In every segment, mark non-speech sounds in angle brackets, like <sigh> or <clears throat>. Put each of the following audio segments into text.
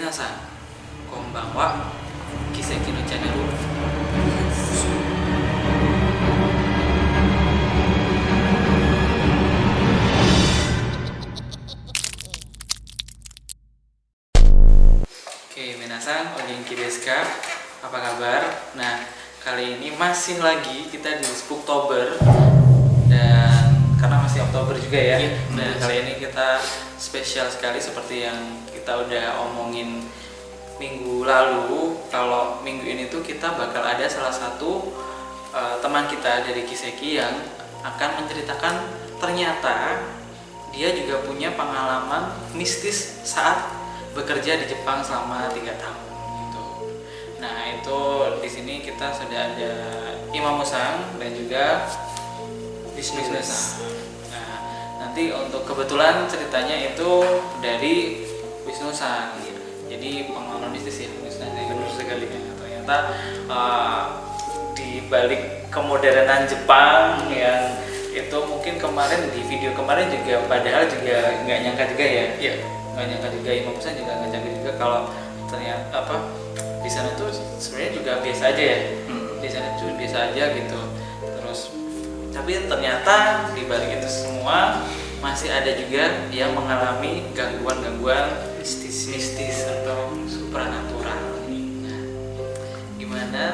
Minasan, konbanwa, Kiseki no Channel. Oke, Minasan, Ogenki desu ka? Apa kabar? Nah, kali ini masih lagi kita di Spooktober dan karena masih Oktober juga ya. Iya, Nah, kali ini kita spesial sekali seperti yang kita udah omongin minggu lalu. Kalau minggu ini tuh kita bakal ada salah satu uh, teman kita dari Kiseki yang akan menceritakan ternyata dia juga punya pengalaman mistis saat bekerja di Jepang selama tiga tahun gitu. Nah itu di sini kita sudah ada Imam Musang dan juga bisnis Nah nanti untuk kebetulan ceritanya itu dari Wisnu San. Jadi pengalaman mistis ya Wisnu San. benar sekali ya. Ternyata uh, di balik kemodernan Jepang yang itu mungkin kemarin di video kemarin juga padahal juga nggak nyangka juga ya Iya. nggak nyangka juga Imam Musa juga nggak nyangka juga kalau ternyata apa di sana tuh sebenarnya juga biasa aja ya Hmm. di sana tuh biasa aja gitu terus tapi ternyata di balik itu semua masih ada juga yang mengalami gangguan-gangguan mistis mistis atau supranatural nah, gimana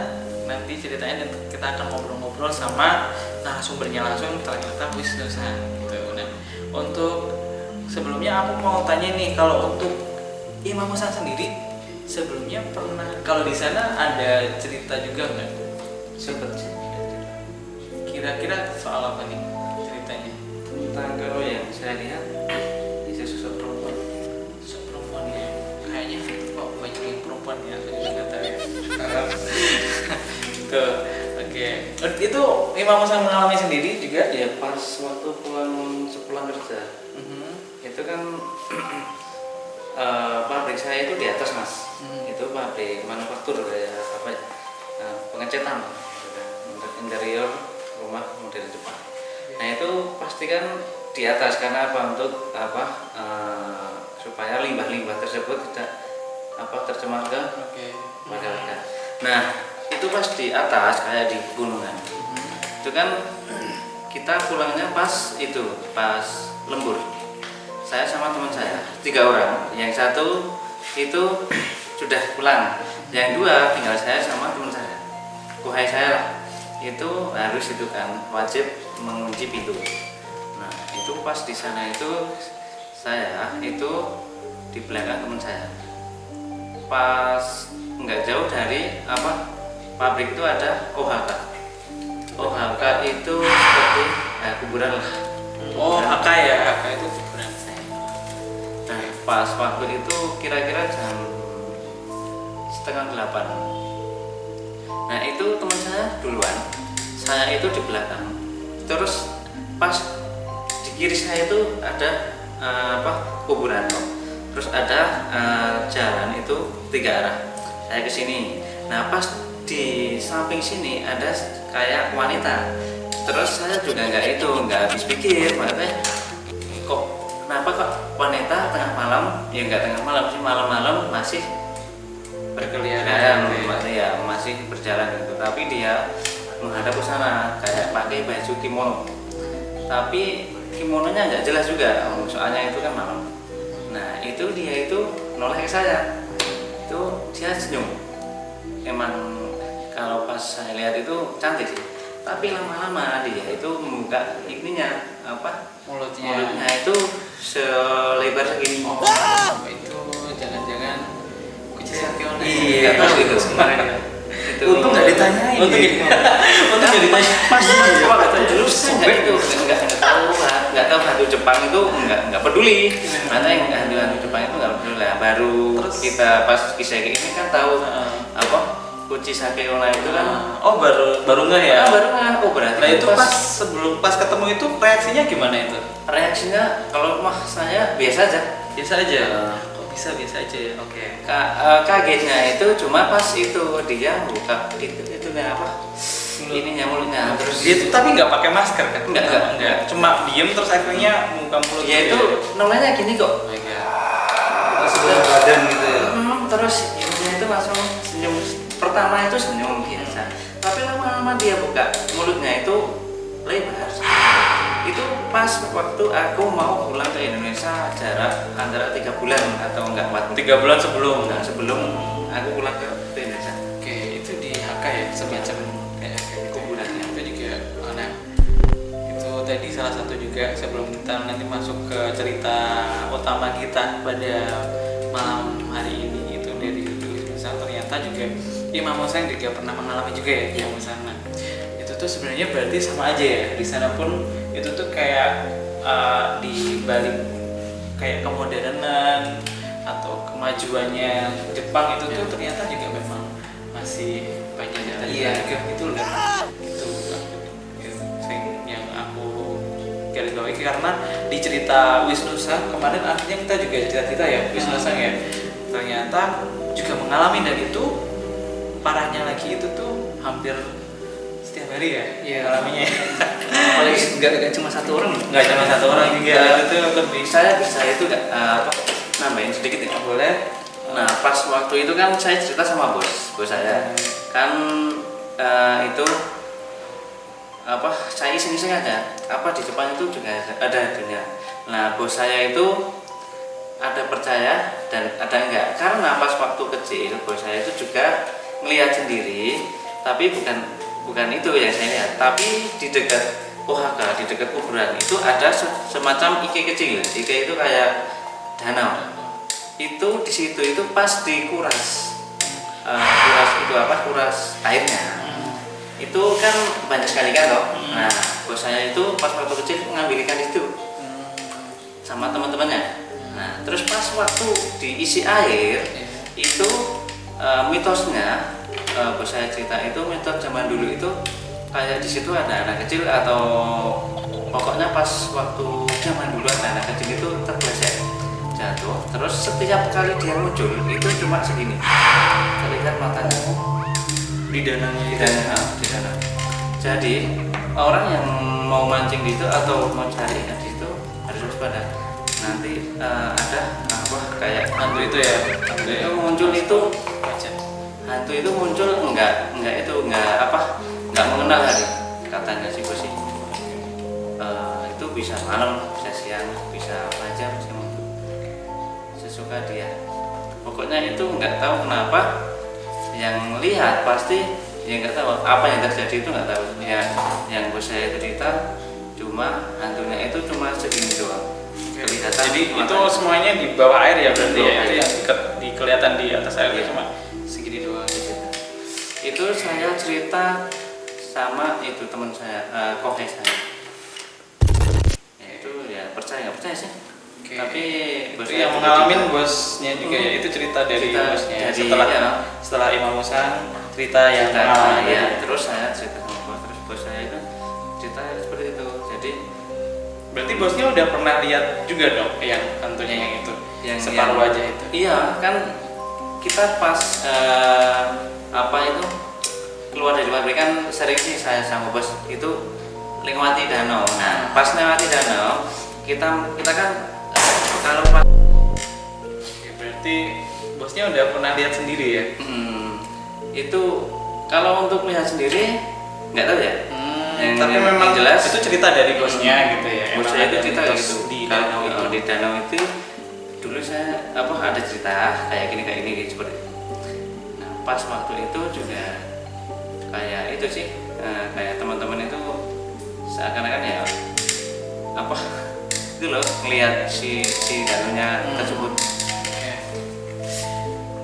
nanti ceritanya dan kita akan ngobrol-ngobrol sama narasumbernya langsung ternyata Wisnu San gitu. Nah, untuk sebelumnya aku mau tanya nih kalau untuk Imam Musa sendiri sebelumnya pernah kalau di sana ada cerita juga nggak? Seperti Kira-kira soal apa nih ceritanya? tentang kalau yang saya lihat <laughs> Gitu. Oke. Itu Imam Musa mengalami sendiri juga? Ya pas waktu pulang sepulang kerja Mhm. itu kan <clears throat> eh, pabrik saya itu di atas mas. Hmm. Itu pabrik manufaktur kayak apa ya? eh, pengecetan gitu kan. untuk interior rumah model Jepang. Nah itu pasti kan di atas karena apa untuk apa eh, supaya limbah-limbah tersebut tidak apa tercemar ke Oke. masyarakat. Nah, itu pas di atas kayak di gunungan. Itu kan kita pulangnya pas itu, pas lembur. Saya sama teman saya, tiga orang. Yang satu itu sudah pulang. Yang dua tinggal saya sama teman saya. Kuhai saya lah. Itu harus itu kan wajib mengunci pintu. Nah, itu pas di sana itu saya itu di belakang teman saya pas nggak jauh dari apa pabrik itu ada OHK OHK itu seperti ya, kuburan lah. Oh, HK ya, HK itu kuburan. nah pas waktu itu kira-kira jam setengah delapan. Nah itu teman saya duluan. Saya itu di belakang. Terus pas di kiri saya itu ada eh, apa kuburan. Terus ada eh, jalan itu tiga arah saya ke sini. Nah pas di samping sini ada kayak wanita. Terus saya juga nggak itu nggak habis pikir maksudnya kok kenapa kok wanita tengah malam? Ya nggak tengah malam sih malam-malam masih berkeliaran masih ya? masih berjalan gitu. Tapi dia menghadap ke sana kayak pakai baju kimono. Tapi kimononya nggak jelas juga soalnya itu kan malam. Nah itu dia itu noleh ke saya itu dia senyum. Emang kalau pas saya lihat itu cantik sih. Tapi lama-lama dia itu membuka ininya apa Mulutnya. mulutnya itu selebar segini. Oh, itu jangan-jangan kucing Sakiona. iya. Tahu itu kemarin ya. Itu Untung nggak ditanyain. untung nggak ditanya. pas Iya, dulu saya nggak itu nggak tahu hantu Jepang itu nggak nggak peduli mana yang hantu hantu Jepang itu nggak peduli lah baru Terus? kita pas kisah ini kan tahu Heeh. apa kuci sake ona itu kan Oh, baru baru nggak ya? Ah, baru nggak oh berarti Nah, itu pas sebelum pas ketemu itu reaksinya gimana itu? reaksinya kalau mah saya biasa aja Biasa aja. Kok bisa biasa aja ya? Oke. Ka- eh, kagetnya itu cuma pas itu dia buka itu itu apa ininya mulutnya. Terus itu tapi nggak pakai masker kan? Nggak nggak. cuma diem terus akhirnya muka mulut ya itu namanya gini kok. Oh sebelah badan gitu ya? Hmm, terus ibunya itu langsung senyum. Pertama itu senyum biasa. Hmm. Tapi lama-lama dia buka mulutnya itu lebar. Itu pas waktu aku mau pulang ke Indonesia jarak antara tiga bulan atau enggak empat tiga bulan sebelum. Enggak sebelum aku pulang ke Indonesia. Oke itu di Hakka ya semacam salah satu juga sebelum kita nanti masuk ke cerita utama kita pada malam hari ini itu dari misal ternyata juga Imam Husain juga pernah mengalami juga ya di sana itu tuh sebenarnya berarti sama aja ya. Di sana pun itu tuh kayak uh, di balik kayak kemodernan atau kemajuannya Jepang itu tuh ternyata juga memang masih banyak yang Iya. juga gitu loh bawahi karena di cerita Wisnusa kemarin akhirnya kita juga cerita-cerita ya Wisnusa ya. Ternyata juga mengalami dan itu parahnya lagi itu tuh hampir setiap hari ya Iya. mengalaminya. Apalagi nggak nggak cuma satu orang loh. nggak cuma satu orang juga Ya. itu lebih saya bisa itu nggak, eh, apa nambahin sedikit ya boleh? Nah pas waktu itu kan saya cerita sama bos, bos saya. Kan eh, itu apa saya iseng-iseng aja apa di Jepang itu juga ada, dunia. Nah bos saya itu ada percaya dan ada enggak. Karena pas waktu kecil bos saya itu juga melihat sendiri tapi bukan bukan itu yang saya lihat. Tapi di dekat OHK di dekat kuburan itu ada se- semacam ike kecil. Ike itu kayak danau. Itu di situ itu pas dikuras. Eh, kuras itu apa? Kuras airnya itu kan banyak sekali kan toh nah bos saya itu pas waktu kecil ngambil ikan itu. Sama teman-temannya. Nah terus pas waktu diisi air itu eh, mitosnya eh, bos saya cerita itu mitos zaman dulu itu kayak di situ ada anak kecil atau pokoknya pas waktu zaman dulu ada anak kecil itu terpleset jatuh. Terus setiap kali dia muncul itu cuma segini. Terlihat matanya di dananya di jadi orang yang mau mancing di situ atau mau cari ikan di situ harus waspada. Nanti eh, ada apa kayak hantu itu ya. Hantu itu muncul itu hantu itu muncul enggak enggak itu enggak apa enggak mengenal hari katanya sih bos sih. Eh, itu bisa malam bisa siang bisa pagi bisa malam sesuka dia. Pokoknya itu enggak tahu kenapa yang lihat pasti ya enggak tahu. Apa yang terjadi itu enggak tahu. Ya yang bos saya cerita cuma hantunya itu cuma segini doang. Kelihatan jadi itu semuanya di bawah air ya berarti ya? Yang ke- di kelihatan di atas air Iya. cuma segini doang gitu itu saya cerita sama itu teman saya kohe saya. Ya itu ya percaya nggak percaya sih Oke. tapi bos yang mengalami bosnya juga ya Hmm. itu cerita dari Cerita bosnya. dari- setelah ya. setelah Imam Musa cerita yang cerita mengalami ya terus saya cerita sama bos terus bos saya itu cerita seperti itu. Jadi berarti bosnya udah pernah lihat juga dong yang hantunya yang itu yang separuh yang- wajah itu. iya kan kita pas eh, apa itu keluar dari pabrik kan sering sih saya sama bos itu lewati danau. Nah pas lewati danau kita kita kan kalau pas Oke, berarti bosnya udah pernah lihat sendiri ya? Hmm, itu kalau untuk melihat sendiri nggak tahu ya. Yang- tapi yang memang jelas- itu cerita dari bosnya gitu ya. Bos Emang saya itu cerita gitu di danau itu. di danau itu dulu saya apa ada cerita kayak gini kayak gini seperti itu. Nah pas waktu itu juga kayak itu sih eh, kayak teman-teman itu seakan-akan ya apa itu loh ngelihat si si danunya Hmm. tersebut.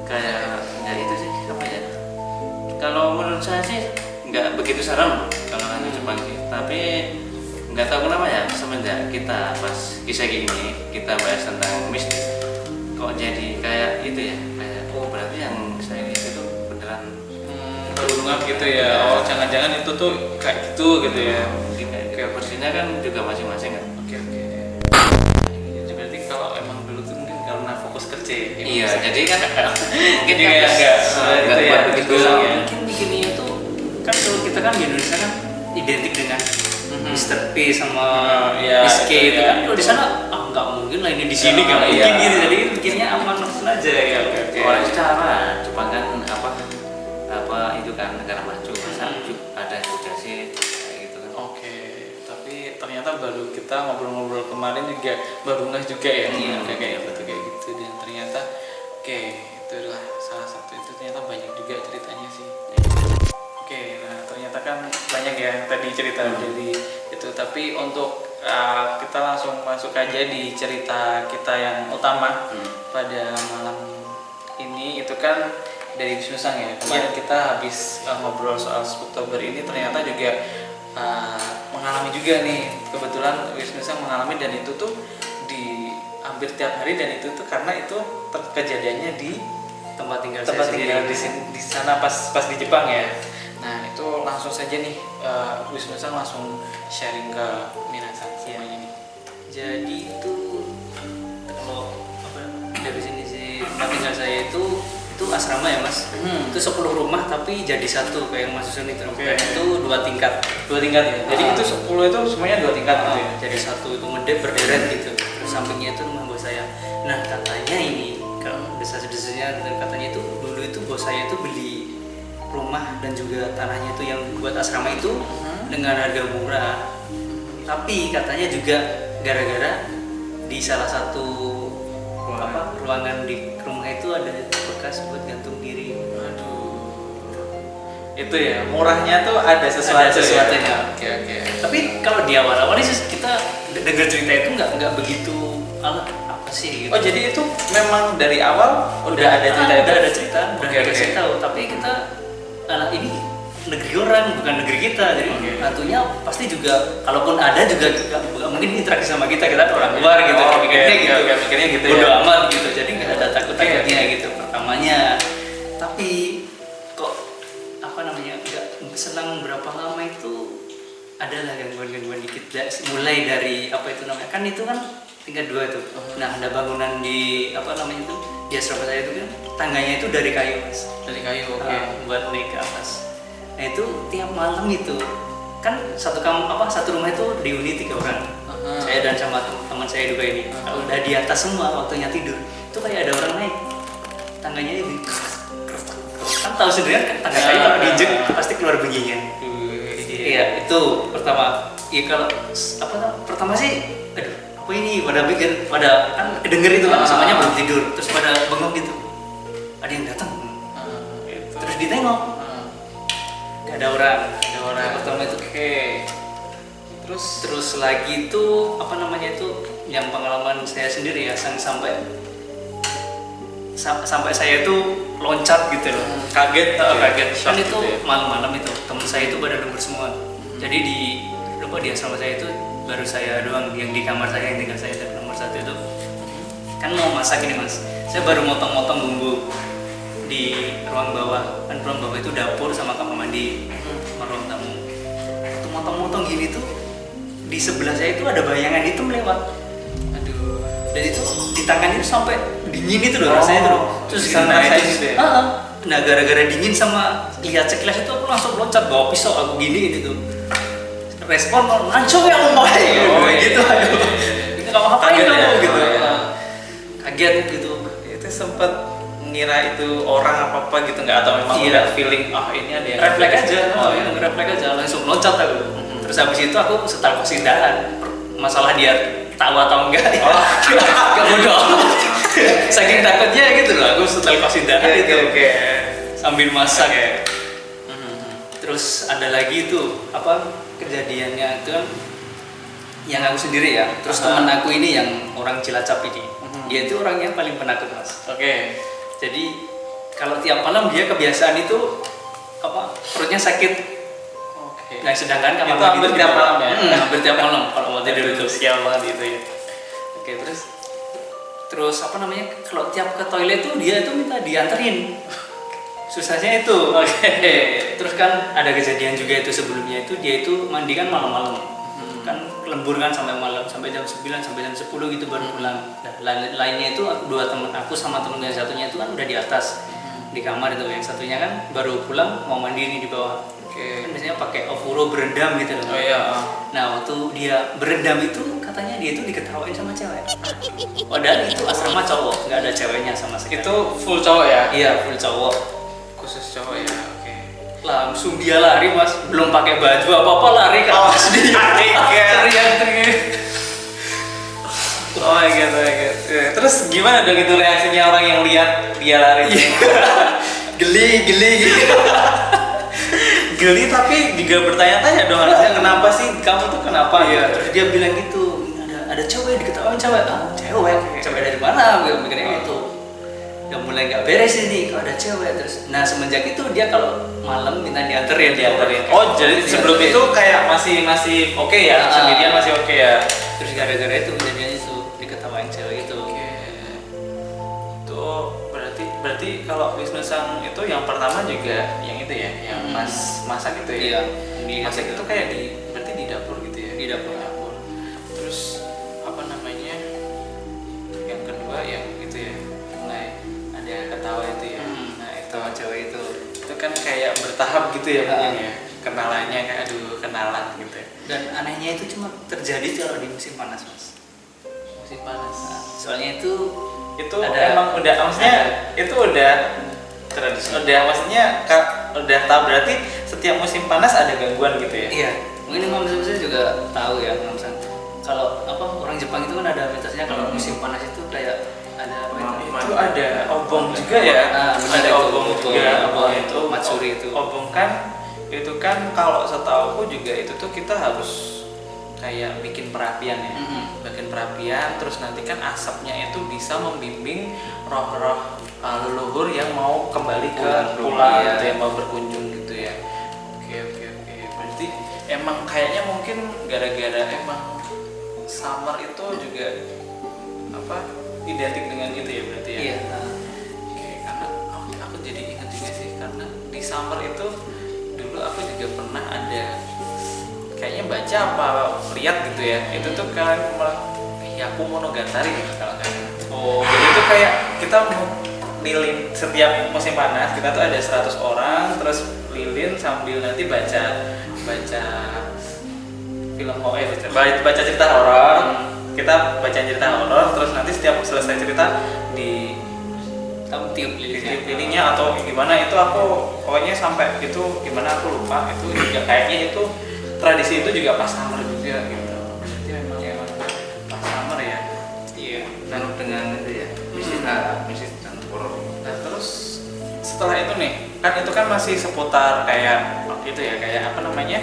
Kayak ya itu sih apa ya. Kalau menurut saya sih nggak begitu serem kalau hantu Jepang sih. Tapi nggak tahu kenapa ya semenjak kita pas kisah ini kita bahas tentang mistis kok jadi kayak itu ya kayak oh berarti yang saya lihat itu beneran Hmm, gitu ya. Oh jangan-jangan itu tuh kayak gitu gitu ya. Mungkin kayak kayak versinya kan juga masing-masing kan. Oke oke. jadi ya Imam iya jadi kan <laughs> mungkin Jadi kan kayak nggak, nggak itu ya, buat begitu ya. mungkin bikinnya itu kan kalau kita kan di Indonesia kan identik dengan Mhm. Mr. P sama Hmm, iya, Miss K itu itu ya. kan kalau di sana ah nggak mungkin lah ini di sini Ya, nggak iya. mungkin gitu jadi bikinnya aman aman aja ya oke. orang secara Jepang kan apa apa itu kan negara maju masa Hmm. ju- ada juga sih gitu kan Oke, tapi ternyata baru kita ngobrol-ngobrol kemarin juga baru ngeh juga ya Iya. kayak kayak betul kayak gitu dan ternyata. Oke itu adalah salah satu itu. Ternyata banyak juga ceritanya sih. Oke nah ternyata kan banyak ya tadi cerita jadi itu. Tapi untuk uh, kita langsung masuk aja di cerita kita yang utama Hmm. pada malam ini. Itu kan dari Wisnu Sang ya. Kemarin kita habis uh, ngobrol soal Oktober ini ternyata juga uh, mengalami juga nih. Kebetulan Wisnu Sang mengalami dan itu tuh hampir tiap hari dan itu tuh karena itu kejadiannya di tempat tinggal tempat saya tinggal sendiri. di, di sana pas pas di Jepang ya nah itu langsung saja nih uh, Wisnu Sang langsung sharing ke Minasan semuanya nih Jadi itu kalau apa dari sini sih tempat tinggal saya itu itu asrama ya mas. Hmm. Itu 10 rumah tapi jadi satu kayak yang Mas Susan itu. Oke. Dan itu dua tingkat. dua tingkat ya jadi Ah. itu 10 itu semuanya dua tingkat gitu ya Ah, jadi satu itu ngedep berderet gitu. Terus sampingnya itu rumah saya. Nah katanya ini kalau desas-desusnya dan katanya itu dulu itu bos saya itu beli rumah dan juga tanahnya itu yang buat asrama itu Hmm. dengan harga murah. Tapi katanya juga gara-gara di salah satu Ruangan. apa ruangan di rumah itu ada bekas buat gantung diri. Aduh. Itu ya, murahnya tuh ada sesuatu. Ada sesuatunya. ya? Oke, oke. Tapi kalau di awal-awal kita dengar cerita itu nggak nggak begitu ala apa sih gitu. Oh, jadi itu memang dari awal udah, ada cerita ah, itu? udah ada cerita, udah dikasih oke. tahu. Tapi kita ala ini negeri orang bukan negeri kita, jadi hantunya pasti juga kalaupun ada juga nggak mungkin interaksi sama kita kita orang luar gitu, Oh, mikirnya oke, gitu, mikirnya gitu Bodo ya. amat gitu, jadi nggak ada takut takutnya Oke. gitu pertamanya. Tapi kok apa namanya nggak selang berapa lama itu adalah gangguan-gangguan dikit mulai dari apa itu namanya kan itu kan tingkat dua itu. Nah ada bangunan di apa namanya itu? Di asrama saya itu kan tangganya itu dari kayu mas. Dari kayu, oke. Ah, buat naik ke atas. Nah itu tiap malam itu kan satu kam apa satu rumah itu dihuni tiga orang. Aha. saya dan sama tem- teman saya juga ini. Aha. udah di atas semua waktunya tidur itu kayak ada orang naik. Tangganya ini. Kan tahu sendiri kan tangga kayu kalau diinjek pasti keluar bunyinya. Iya, itu pertama. Iya kalau apa pertama sih, aduh, apa ini pada pikir, pada kan kedenger itu kan Ah. semuanya belum tidur, terus pada bengong gitu. Ada yang datang, Ah, terus ditengok, Ah, nggak ada orang. ada orang. Pertama itu. Oke. Terus Terus lagi itu apa namanya itu yang pengalaman saya sendiri ya, sang- sampai sa- sampai saya itu loncat gitu loh. kaget, Oh, ya? kaget. Kan itu gitu ya? malam-malam itu teman saya itu pada lembur semua. Jadi di lupa di asrama saya itu baru saya doang yang di kamar saya yang tinggal saya itu nomor satu itu kan mau masak ini mas. Saya baru motong-motong bumbu di ruang bawah kan ruang bawah itu dapur sama kamar mandi sama ruang tamu. Waktu motong-motong gini tuh di sebelah saya itu ada bayangan hitam lewat. Aduh. Dan itu di tangan itu sampai dingin itu loh Oh, rasanya itu loh. Terus bisa nah, ngerasain itu- gitu ya? Ah, ah. Nah gara-gara dingin sama lihat sekilas itu aku langsung loncat bawa pisau aku gini gitu. Respon langsung ya om Oh, gitu iya. aduh. Itu kamu ngapain Kaget kamu ya? gitu. Oh, iya. Kaget gitu. Itu sempat ngira itu orang apa apa gitu nggak atau memang Iya. udah feeling ah ini ada yang refleks aja, oh oh, iya ya, refleks aja langsung loncat aku. Terus habis itu aku setel kosindahan. Masalah dia tahu atau enggak ya. Oh. <laughs> Gak bodoh. <laughs> Saking takutnya gitu loh, aku setel kosindahan Oke, itu. oke. Sambil masak Oke. ya. Terus ada lagi itu apa kejadiannya itu yang aku sendiri ya. Terus Aha. teman aku ini yang orang Cilacap ini, Mhm. dia itu orang yang paling penakut mas. Oke. Jadi kalau tiap malam dia kebiasaan itu apa perutnya sakit. Oke. Nah sedangkan kamar Itu hampir di tiap malam ya? Hmm, hampir tiap malam kalau mau tidur itu. sial banget itu ya. Oke, terus Terus apa namanya kalau tiap ke toilet tuh dia itu minta dianterin. Susahnya itu. <laughs> Oke. Terus kan ada kejadian juga itu sebelumnya itu dia itu mandi kan malam-malam. Hmm. Kan lembur kan sampai malam sampai jam 9 sampai jam 10 gitu baru Hmm. pulang. Nah, lain- lainnya itu dua temen aku sama temen yang satunya itu kan udah di atas Hmm. di kamar itu yang satunya kan baru pulang mau mandi nih di bawah. Oke. Kan biasanya pakai ofuro berendam gitu loh. Oh iya. ah. Nah waktu dia berendam itu katanya dia itu diketawain sama cewek. Padahal itu asrama cowok, nggak ada ceweknya sama sekali. Itu full cowok ya? iya full cowok. Khusus cowok ya. Oke. langsung dia lari mas belum pakai baju apa apa lari ke Oh, atas dia teriak. <laughs> teriak-teriak Oh my god, oh my god. Ya, Terus gimana dong itu reaksinya orang yang lihat dia lari? <laughs> geli geli gitu <laughs> Geli tapi juga bertanya-tanya dong harusnya kenapa sih kamu tuh kenapa? Iya, gitu. terus dia bilang gitu, ada ada cewek diketawain cewek, ah cewek, cewek dari mana? Gue mikirnya gitu. Udah mulai nggak beres ini, kalau ada cewek terus. Nah semenjak itu dia kalau malam minta dianterin, dianterin. Oh, jadi sebelum itu kayak masih masih oke ya, Ah. sendirian masih oke ya. terus gara-gara itu kejadian itu diketawain cewek itu. Oke. Itu berarti berarti kalau Wisnu Sang itu yang pertama juga yang itu ya, yang Hmm. mas masak itu Iya, ya. di masak itu kayak di berarti di dapur gitu ya. Di dapur. Gitu ya mungkin ya. Kenalannya kayak aduh kenalan gitu ya. Dan anehnya itu cuma terjadi kalau di musim panas mas. Musim panas. Nah, soalnya itu itu Ada- emang udah maksudnya itu udah tradisi udah maksudnya kak udah tahu berarti setiap musim panas ada gangguan gitu ya Iya, mungkin Imam saya juga tahu ya, Imam. Kalau apa orang Jepang itu kan ada mitosnya kalau Hmm. musim panas itu kayak ada itu? itu ada obong juga ya Ah, benar ada itu, obong betul. juga Obong itu, matsuri itu. obong kan itu kan kalau setahuku juga itu tuh kita harus kayak bikin perapian ya Mm-mm. bikin perapian terus nanti kan asapnya itu bisa membimbing roh-roh uh, leluhur yang mau kembali ke pulang rumah, gitu ya. ya mau berkunjung gitu ya oke oke oke berarti emang kayaknya mungkin gara-gara emang summer itu juga apa identik dengan itu ya berarti ya Iya. Oke, karena aku, aku jadi ingat juga sih karena di summer itu dulu aku juga pernah ada kayaknya baca apa lihat gitu ya itu tuh kan Yaku Monogatari gitu kalau salah. Oh, jadi itu kayak kita mau lilin setiap musim panas kita tuh ada 100 orang terus lilin sambil nanti baca baca film horor eh, baca, baca cerita horor kita baca cerita horor terus nanti setiap selesai cerita di kamu tiup tiup lilinnya. atau gimana itu aku pokoknya sampai itu gimana aku lupa itu juga kayaknya itu tradisi itu juga pas summer juga gitu berarti memang emang pas summer ya Iya. dan dengan itu ya misi Hmm. misi dan horor nah terus setelah itu nih kan itu kan masih seputar kayak itu ya kayak apa namanya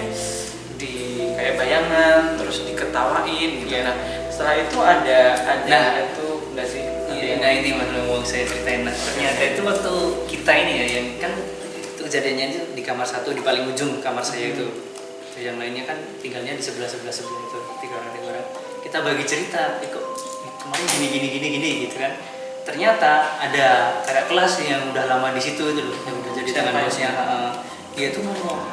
di kayak bayangan terus diketawain gitu Iya. nah setelah itu ada ada Nah. itu enggak sih? Iya, yang- nah ini mas mau saya ceritain. Nah ternyata itu waktu kita ini ya yang kan itu kejadiannya itu di kamar satu di paling ujung kamar saya itu. Terus yang lainnya kan tinggalnya di sebelah sebelah sebelah itu tiga orang tiga orang. Kita bagi cerita eh, kok kemarin gini gini gini gini gitu kan. Ternyata ada kakak kelas yang udah lama di situ itu loh yang udah jadi tangan ya? bosnya. dia tuh ngomong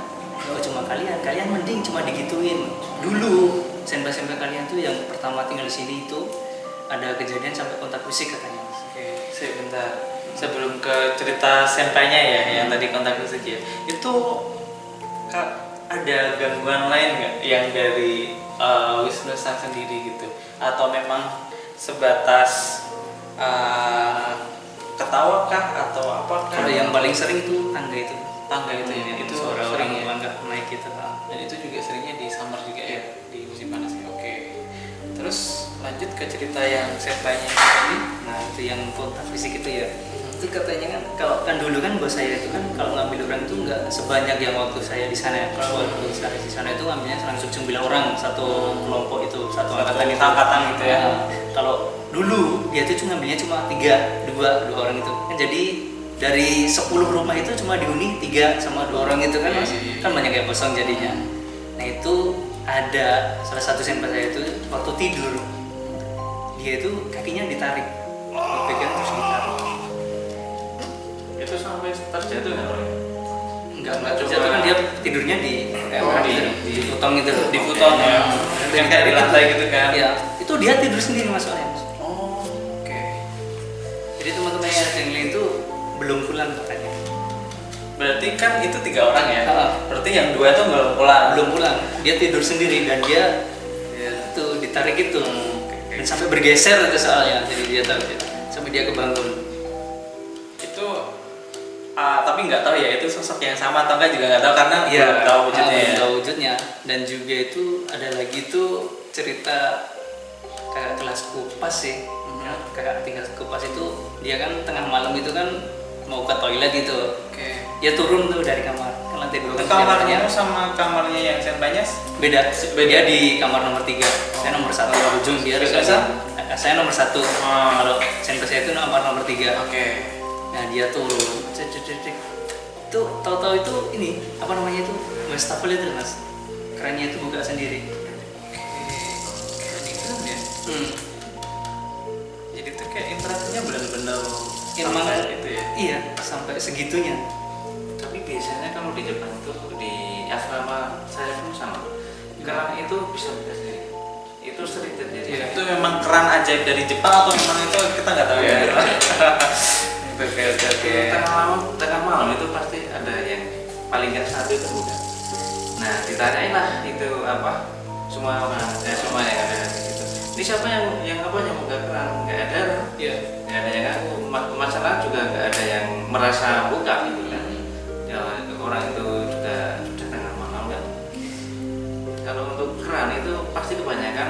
"Oh, cuma kalian kalian mending cuma digituin. Dulu senpa-senpa kalian tuh yang pertama tinggal di sini itu ada kejadian sampai kontak fisik katanya. Oke, sebentar. Sebelum ke cerita senpainya ya, yang tadi kontak fisik ya, itu kak ada gangguan lain nggak yang dari uh, Wisnu Sang sendiri gitu, atau memang sebatas uh, ketawa kah atau apakah? kalau yang paling sering itu tangga itu tangga itu ya, itu suara orang sering ya. melangkah naik gitu Dan itu juga seringnya di summer juga ya, di musim panas ya. Oke. Terus lanjut ke cerita yang senpainya tadi. nah itu yang kontak fisik itu ya itu katanya kan kalau kan dulu kan bos saya itu kan kalau ngambil orang itu nggak sebanyak yang waktu saya di sana kalau waktu saya di sana itu ngambilnya langsung 9 orang satu kelompok itu satu angkatan itu angkatan gitu ya. Nah, kalau dulu dia itu cuma ngambilnya cuma tiga dua dua orang itu kan jadi dari 10 rumah itu cuma dihuni tiga sama dua orang itu kan Iya, mas iya, iya. kan banyak yang kosong jadinya nah itu ada salah satu senpai saya itu waktu tidur dia itu kakinya ditarik dipegang terus ditarik Itu sampai terjatuh nggak orang? enggak Nggak enggak coba- jatuh kan dia tidurnya di kayak Oh, di- di di futong gitu Di futon ya. Yang kayak di lantai gitu kan? ya itu dia tidur sendiri Mas. Oh, oke. jadi teman-teman yang ada yang lain itu belum pulang katanya Berarti kan itu tiga orang ya? Ah. Berarti yang dua tuh nggak pulang. belum pulang dia tidur sendiri dan dia Iya. itu ditarik itu oke, dan sampai bergeser itu soalnya jadi dia tahu dia sampai dia kebangun Itu, ah, tapi nggak tahu ya itu sosok yang sama atau enggak juga nggak tahu karena belum tahu wujudnya belum ya. tahu wujudnya. Dan juga itu ada lagi tuh cerita kakak kelas kupas sih. Ya, kakak tinggal kupas itu dia kan tengah malam itu kan mau ke toilet gitu. Oke. Dia turun tuh dari kamar ke lantai dua Itu kan kamarnya sama kamarnya yang Saint Banyas beda. Beda. Di kamar nomor tiga. Saya nomor satu. Oh. Ujung dia di- Esa? Eh, Saya nomor satu. Oh. Kalau senpe saya itu nomor nomor tiga. Oke. Nah dia turun, cek cek cek cek. Itu tahu-tahu itu ini apa namanya itu wastafel itu mas. Kerannya itu buka sendiri. Kayak gitu ya. Hmm. Jadi tuh kayak interaksinya benar-benar Emang sampai itu ya. Iya sampai segitunya. tapi biasanya kalau di Jepang itu di asrama saya pun sama keran itu bisa buka sendiri itu sering terjadi Ya, itu memang keran ajaib dari Jepang atau memang itu kita nggak tahu ya. <laughs> Oke oke oke. tengah malam tengah malam itu pasti ada yang paling nggak satu itu buka nah ditanyain lah itu apa semua orang eh, semua yang ada ini siapa yang yang apa yang buka keran nggak ada. Iya. nggak ada yang Ma- masalah juga nggak ada yang merasa buka gitu kan ya orang itu juga sudah tengah malam kan kalau untuk keran itu pasti kebanyakan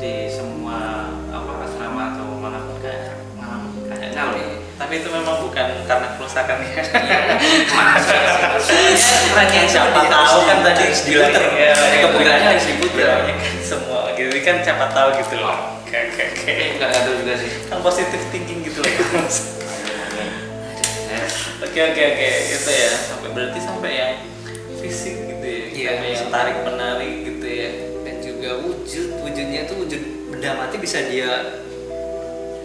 di semua apa asrama atau mana pun kayak ngalamin kayak ngalamin Tapi itu memang bukan karena kerusakan ya. Kerannya itu siapa di- tahu kan tadi diputer diputer. ya. Kebutuhannya harus kan semua kan siapa tahu gitu loh. Oke oke oke. nggak ada juga sih Kan positif thinking gitu loh. Ya, Oke oke oke itu ya sampai berarti sampai yang fisik gitu ya. Iya, sampai yang tarik menarik gitu ya. Dan juga wujud wujudnya itu wujud benda mati bisa dia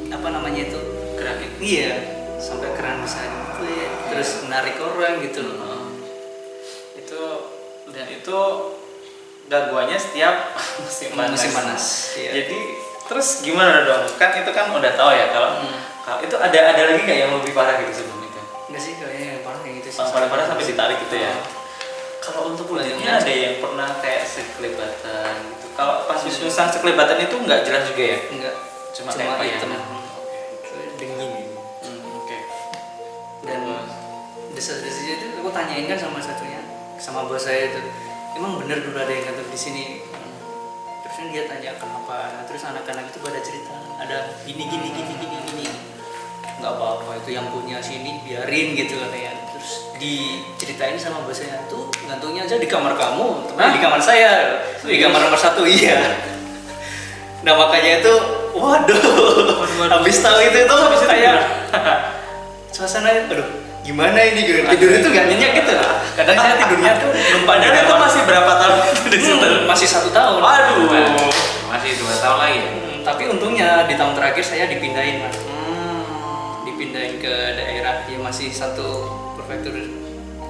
apa namanya itu Gerakin. iya sampai keran bisa gitu ya. terus menarik orang gitu loh. Heeh. itu dan itu gangguannya setiap <laughs> musim panas. Musim panas, iya. Jadi terus gimana dong? Kan itu kan udah tahu ya kalau Hmm. kalau itu ada ada lagi nggak yang lebih parah gitu sebelum itu? Enggak sih kayaknya yang parah kayak gitu sih. Paling parah sampai ditarik gitu ya. Oh. Kalau untuk Lanjutnya. ada yang pernah kayak sekelebatan gitu. Kalau pas wisnusan sekelebatan itu nggak jelas juga ya? Enggak, Cuma, cuma, kayak hitam. Dingin. Hmm, Oke. Dan desa-desanya itu aku tanyain kan sama satunya, sama bos saya itu. Emang bener dulu ada yang kantor di sini. Terus kan dia tanya kenapa. Nah, terus anak-anak itu pada cerita ada gini gini gini gini gini. Nggak apa-apa itu yang punya sini biarin gitu katanya. Terus diceritain sama bos saya tuh gantungnya aja di kamar kamu, teman di kamar saya, di kamar nomor satu iya. Nah makanya itu, waduh, habis tahu itu itu habis kayak <laughs> suasana aduh gimana ini gitu tidur itu gak nyenyak gitu kadang saya tidurnya tuh belum Padahal itu masih berapa tahun itu di situ? Hmm, masih satu tahun Waduh. masih dua tahun lagi ya Hmm, tapi untungnya di tahun terakhir saya dipindahin mas Hmm. dipindahin ke daerah yang masih satu prefektur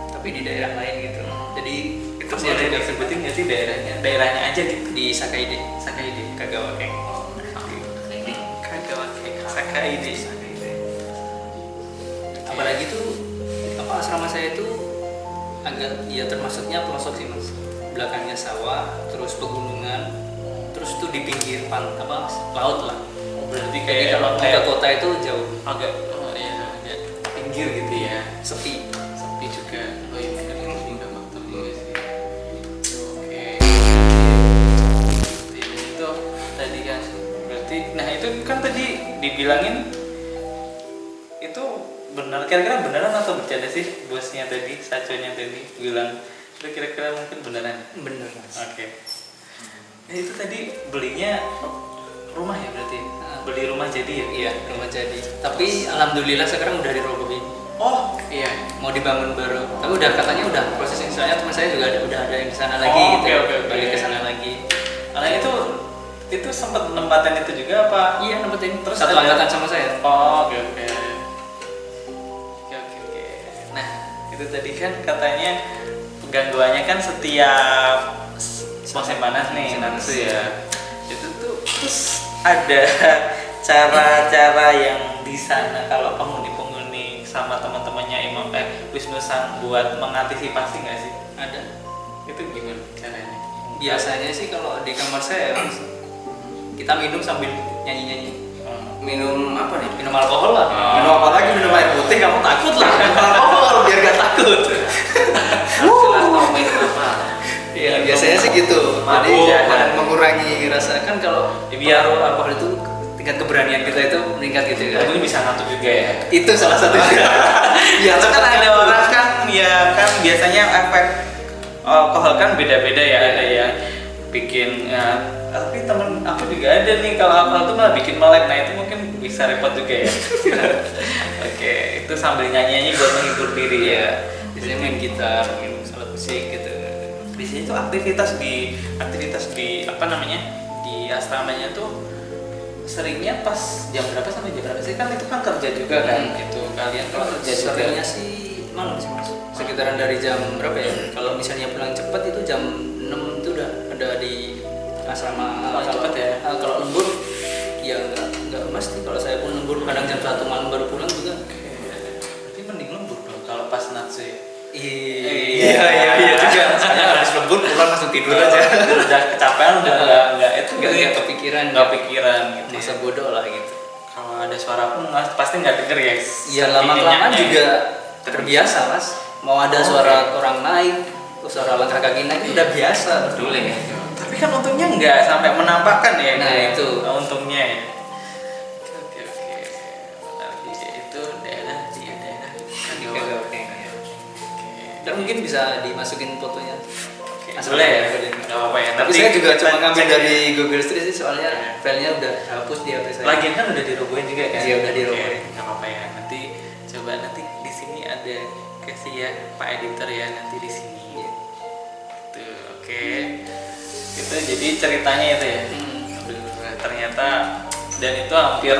tapi di daerah lain gitu jadi Itu masih ada disebutin nggak sih daerahnya? Daerahnya aja gitu. di Sakaide Sakaide. Kagawakeng Kagawake. Sakaide. apalagi tuh asrama saya itu agak ya termasuknya pelosok sih mas belakangnya sawah terus pegunungan terus tuh di pinggir pan apa laut lah berarti jadi kayak kalau mau ke kayak kota itu jauh agak oh iya agak pinggir gitu ya. sepi Sepi juga. Oh iya benar ini nggak juga sih. Oke. Berarti itu tadi kan berarti nah itu kan tadi dibilangin itu benar kira-kira beneran atau bercanda sih bosnya tadi saconya tadi bilang itu kira-kira mungkin beneran bener Oke. Nah, itu tadi belinya rumah ya berarti? Beli rumah jadi ya? iya rumah jadi tapi alhamdulillah sekarang udah dirobohin Oh, iya. mau dibangun baru tapi udah katanya udah prosesnya soalnya teman saya juga ada udah ada yang di sana lagi Oh, gitu oke, oke. balik ke sana lagi Nah, itu itu sempat nempatin itu juga apa? iya nempatin Terus satu angkatan sama saya Oh, oke oke. Oke itu tadi kan katanya gangguannya kan setiap musim panas nih nanti ya. Itu tuh terus ada <laughs> cara-cara yang di sana kalau penghuni-penghuni sama teman-temannya Imam eh Wisnu Sang buat mengantisipasi nggak sih? ada Itu gimana caranya? biasanya sih kalau di kamar saya kita minum sambil nyanyi-nyanyi Hmm. minum apa nih minum alkohol lah Ah. minum apa lagi minum air putih kamu takut lah minum alkohol biar gak takut takut <laughs> Iya biasanya sih gitu. Jadi jangan mengurangi rasa kan kalau biar apa itu tingkat keberanian kita itu meningkat gitu kan. Bisa ngantuk juga ya. Itu salah satu. <laughs> juga. Iya, kan ada orang kan ya kan biasanya efek eh, alkohol kan beda-beda ya ada yang bikin ya, tapi temen aku juga ada nih kalau alkohol itu malah bikin melek. Nah itu mungkin bisa repot juga ya. <laughs> Oke, itu sambil nyanyi-nyanyi buat menghibur diri ya. biasanya main gitar main alat musik gitu Di sini tuh aktivitas di aktivitas di apa namanya di asramanya tuh seringnya pas jam berapa sampai jam berapa sih kan itu kan kerja juga kan Hmm. itu kalian kalau kerja juga seringnya sih malam sih mas sekitaran dari jam berapa ya kalau misalnya pulang cepat itu jam 6 itu udah ada di asrama cepat ya? ah, kalau lembur ya enggak enggak pasti kalau saya pun lembur kadang jam satu malam baru pulang juga. Berarti mending lembur dong kalau pas natsu ya. iya iya iya juga. saya harus lembur pulang langsung tidur aja. udah kecapean udah nggak nggak itu nggak nggak nggak kepikiran. Nggak pikiran gitu. masa bodoh lah gitu. Kalau ada suara pun mas pasti nggak denger ya. Iya lama kelamaan juga terbiasa mas. Mau ada suara orang naik, terus suara langkah kaki naik udah biasa. Dulu ya. Tapi kan untungnya nggak sampai menampakkan ya. Nah, kayak itu. untungnya ya. Oke oke. Berarti itu daerah dia daerah Kagawa. Oke, oke. Dan mungkin bisa dimasukin fotonya. Boleh ya? Nggak apa-apa ya. Tapi saya juga cuma ngambil dari ya. Google Street sih soalnya Iya. filenya udah hapus di HP saya. Lagian kan udah dirobohin juga kan? Iya, udah dirobohin. Nggak apa-apa ya. Nanti coba nanti di sini ada kasih ya Pak Editor ya nanti di sini. Oke. Itu jadi ceritanya itu ya. Hmm. Ternyata dan itu hampir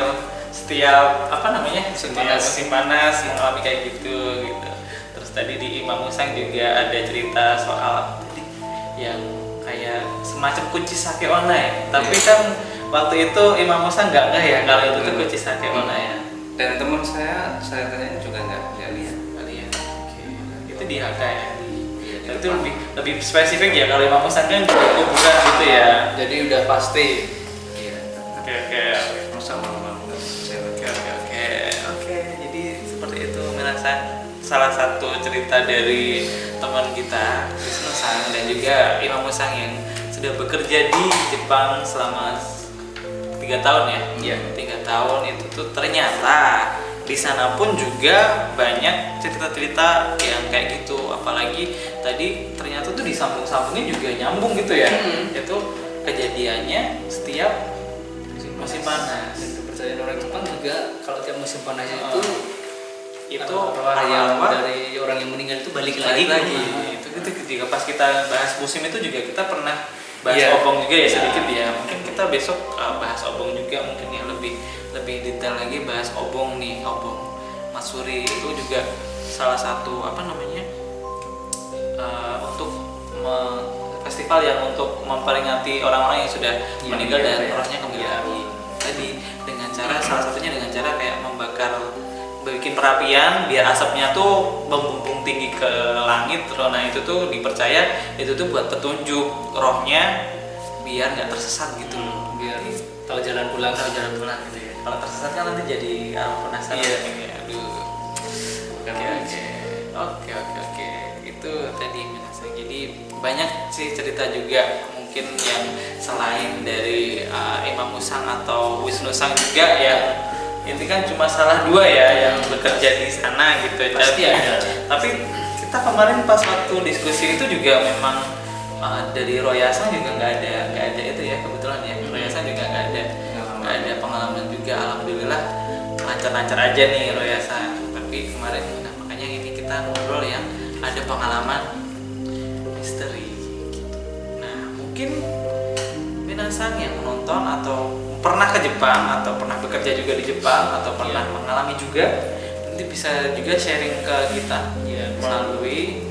setiap apa namanya Musim panas. musim panas mengalami kayak gitu gitu. Terus tadi di Imam Musang juga ada cerita soal tadi yang kayak semacam kunci sake online. Tapi Iya. kan waktu itu Imam Musang nggak nggak ya kalau itu tuh Hmm. kunci sake online ya. Dan teman saya, saya tanya juga nggak nggak lihat. Kali ya. Oke. Itu di HK ya. Itu lebih lebih spesifik ya kalau Imam Musang kan di kuburan gitu ya. Jadi udah pasti. Iya. Oke oke. Saya Oke oke oke oke jadi seperti itu merasa salah satu cerita dari teman kita Wisnu Sang dan juga Imam Musang yang sudah bekerja di Jepang selama tiga tahun ya Iya. tiga tahun itu tuh ternyata di sana pun juga banyak cerita-cerita yang kayak gitu apalagi tadi ternyata tuh disambung-sambungin juga nyambung gitu ya Hmm. itu kejadiannya setiap musim panas Dan kepercayaan orang Jepang juga kalau tiap musim panas Oh. itu itu yang arwah dari orang yang meninggal itu balik, balik lagi. lagi, itu itu juga pas kita bahas musim itu juga kita pernah bahas Iya. obong juga ya sedikit ya mungkin kita besok uh, bahas obong juga mungkin yang lebih lebih detail lagi bahas obong nih obong. Masuri itu juga salah satu apa namanya uh, untuk me- festival yang untuk memperingati orang-orang yang sudah Iya, meninggal iya, dan iya. rohnya kembali lagi. Tadi dengan cara salah satunya dengan cara kayak membakar bikin perapian biar asapnya tuh membumbung tinggi ke langit. Nah itu tuh dipercaya itu tuh buat petunjuk rohnya biar nggak tersesat gitu loh. Biar tahu jalan pulang kalau jalan pulang gitu ya kalau tersesat kan nanti jadi ah, penasaran. Iya. ya aduh. Oke oke. Oke oke oke. Itu tadi Minasa jadi banyak sih cerita juga. Mungkin yang selain dari uh, Imam Musang atau Wisnu Sang juga yang ini kan cuma salah dua ya yang bekerja di sana gitu. Pasti Tapi- ada. tapi kita kemarin pas waktu diskusi itu juga memang uh, dari Royasan juga nggak ada nggak ada itu ya kebetulan ya juga alhamdulillah lancar-lancar aja nih Royasan tapi kemarin nah, makanya ini kita ngobrol yang ada pengalaman misteri gitu. nah mungkin Minasang yang menonton atau pernah ke Jepang atau pernah bekerja juga di Jepang atau pernah mengalami juga nanti bisa juga sharing ke kita Iya, melalui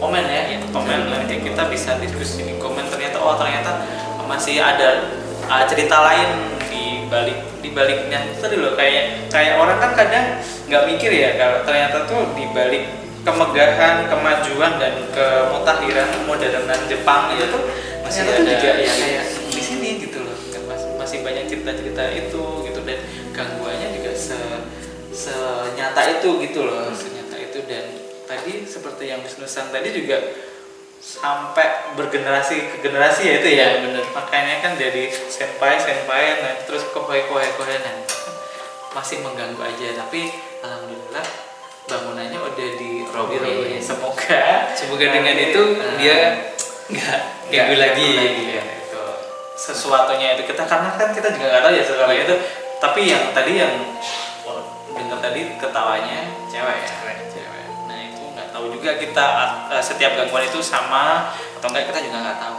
komen ya, komen nanti kita bisa diskusi di komen. Ternyata oh ternyata masih ada uh, cerita lain di balik di baliknya tadi loh kayak kayak orang kan kadang nggak mikir ya kalau ternyata tuh di balik kemegahan kemajuan dan kemutakhiran modernan Jepang itu tuh Masih ternyata tuh ada- juga ya kayak di sini gitu loh kan masih, masih banyak cerita-cerita itu gitu dan gangguannya juga se senyata itu gitu loh senyata itu dan tadi seperti yang Wisnu Sang tadi juga sampai bergenerasi ke generasi ya itu ya? Iya, bener. makanya kan jadi senpai senpai nah terus kohoi kohoi kohoi nah masih mengganggu aja. Tapi alhamdulillah bangunannya udah di Robohin. semoga. Semoga dengan nanti, itu eh, dia nggak ganggu lagi. ya, itu sesuatunya itu kita karena kan kita juga nggak tahu ya sesuatunya itu. Tapi yang tadi yang dengar tadi ketawanya cewek ya tahu juga kita eh, setiap gangguan itu sama atau enggak kita juga nggak tahu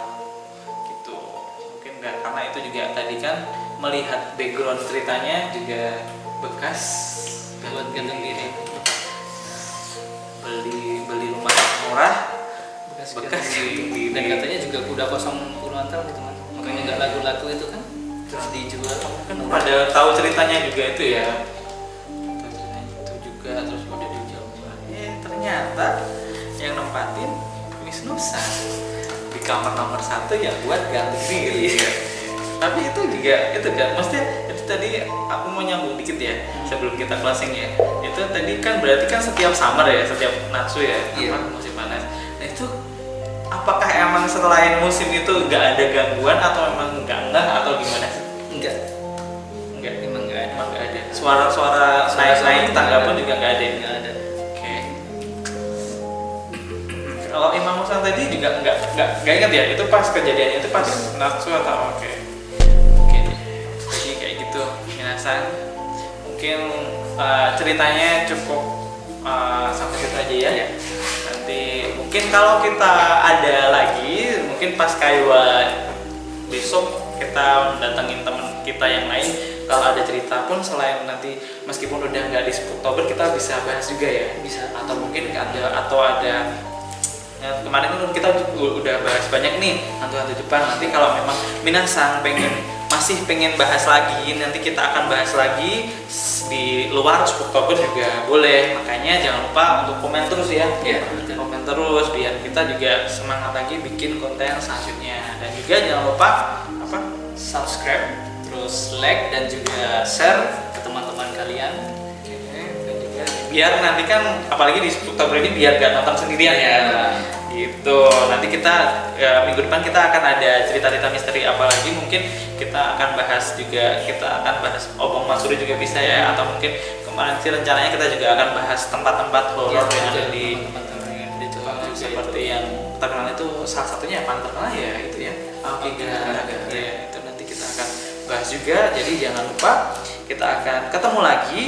gitu mungkin nggak karena itu juga tadi kan melihat background ceritanya juga bekas Buat gantung diri. beli beli rumah murah Bekas, Bekas diri. Dan katanya juga udah kosong puluhan tahun itu mas. Makanya nggak laku-laku itu kan terus dijual. kan pada tahu ceritanya juga itu ya tahu ceritanya itu juga terus ternyata yang nempatin Wisnu San di kamar nomor satu ya buat ganti diri tapi itu juga itu kan maksudnya itu tadi aku mau nyambung dikit ya sebelum kita closing ya itu tadi kan berarti kan setiap summer ya setiap natsu ya Iya. apa, musim panas nah itu apakah emang selain musim itu nggak ada gangguan atau emang nggak ngeh atau gimana sih Enggak. Enggak, Emang nggak ada. emang nggak ada. Suara-suara naik-naik tangga pun juga nggak ada. Tadi juga nggak nggak nggak ingat ya itu pas kejadiannya itu pas natsu atau oke. Oke. deh. Jadi kayak gitu, minasan. Mungkin uh, ceritanya cukup uh, sampai situ aja ya. Iya. Nanti mungkin kalau kita ada lagi, mungkin pas Kaiwa besok kita datengin teman kita yang lain kalau ada cerita pun selain nanti meskipun udah nggak di Oktober kita bisa bahas juga ya Bisa. atau mungkin ada atau ada ya, kemarin kan kita udah bahas banyak nih hantu-hantu Jepang nanti kalau memang Minasang pengen masih pengen bahas lagi nanti kita akan bahas lagi di luar Oktober juga boleh makanya jangan lupa untuk komen terus ya betul. komen terus biar kita juga semangat lagi bikin konten selanjutnya dan juga jangan lupa apa Subscribe, terus like dan juga share ke teman-teman kalian. Biar nanti kan apalagi di Oktober ini biar gak nonton sendirian ya. Gitu. Nanti kita ya, minggu depan kita akan ada cerita-cerita misteri apa lagi mungkin kita akan bahas juga kita akan bahas obong masuri juga bisa ya atau mungkin kemarin sih rencananya kita juga akan bahas tempat-tempat horor Iya, yang ada di itu Jepang juga seperti yang terkenal itu salah satunya yang paling terkenal ya itu ya. Aokigahara ya itu nanti kita akan bahas juga. Jadi jangan lupa kita akan ketemu lagi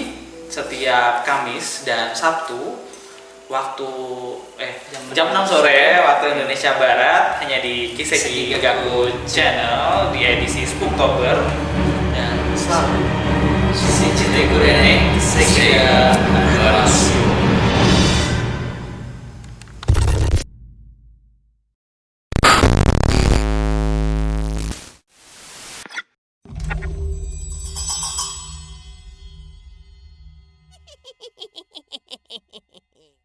setiap Kamis dan Sabtu waktu eh Jam jam 6 sore waktu Indonesia Barat hanya di Kiseki Kiseki Gaku Channel di edisi Spooktober. Dan selalu Cite Gurene, Sega,